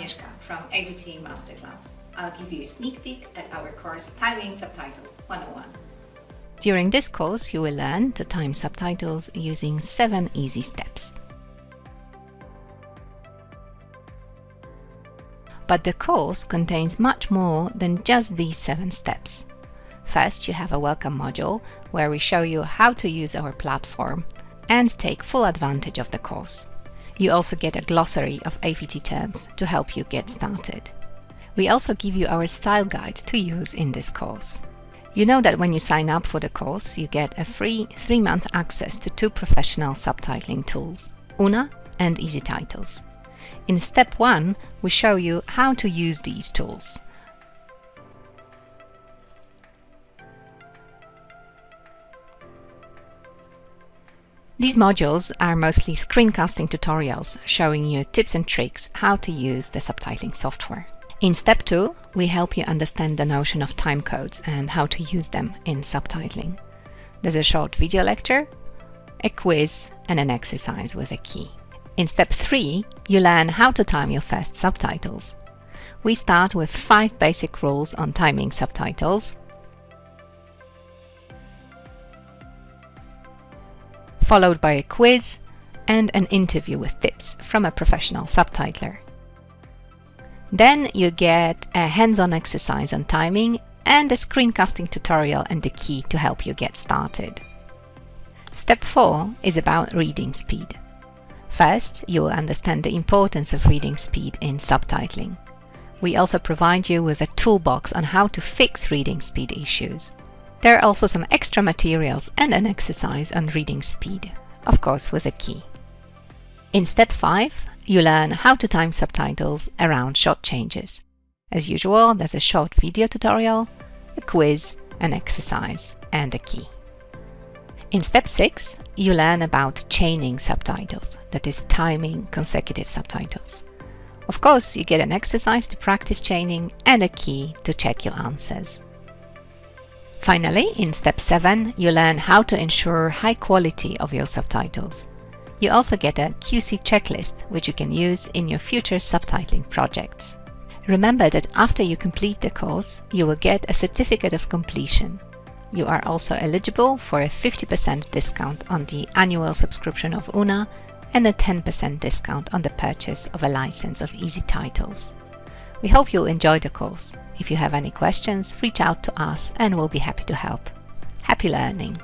Agnieszka from AVT Masterclass. I'll give you a sneak peek at our course Timing Subtitles 101. During this course, you will learn to time subtitles using seven easy steps. But the course contains much more than just these seven steps. First, you have a welcome module where we show you how to use our platform and take full advantage of the course. You also get a glossary of AVT terms to help you get started. We also give you our style guide to use in this course. You know that when you sign up for the course, you get a free three-month access to two professional subtitling tools, OOONA and EZTitles. In step one, we show you how to use these tools. These modules are mostly screencasting tutorials showing you tips and tricks how to use the subtitling software. In step two, we help you understand the notion of timecodes and how to use them in subtitling. There's a short video lecture, a quiz and an exercise with a key. In step three, you learn how to time your first subtitles. We start with five basic rules on timing subtitles, followed by a quiz and an interview with tips from a professional subtitler. Then you get a hands-on exercise on timing and a screencasting tutorial and a key to help you get started. Step 4 is about reading speed. First, you will understand the importance of reading speed in subtitling. We also provide you with a toolbox on how to fix reading speed issues. There are also some extra materials and an exercise on reading speed, of course with a key. In step 5, you learn how to time subtitles around shot changes. As usual, there's a short video tutorial, a quiz, an exercise and a key. In step 6, you learn about chaining subtitles, that is timing consecutive subtitles. Of course, you get an exercise to practice chaining and a key to check your answers. Finally, in step 7, you learn how to ensure high quality of your subtitles. You also get a QC checklist, which you can use in your future subtitling projects. Remember that after you complete the course, you will get a certificate of completion. You are also eligible for a 50% discount on the annual subscription of OOONA and a 10% discount on the purchase of a license of EZTitles. We hope you'll enjoy the course. If you have any questions, reach out to us and we'll be happy to help. Happy learning!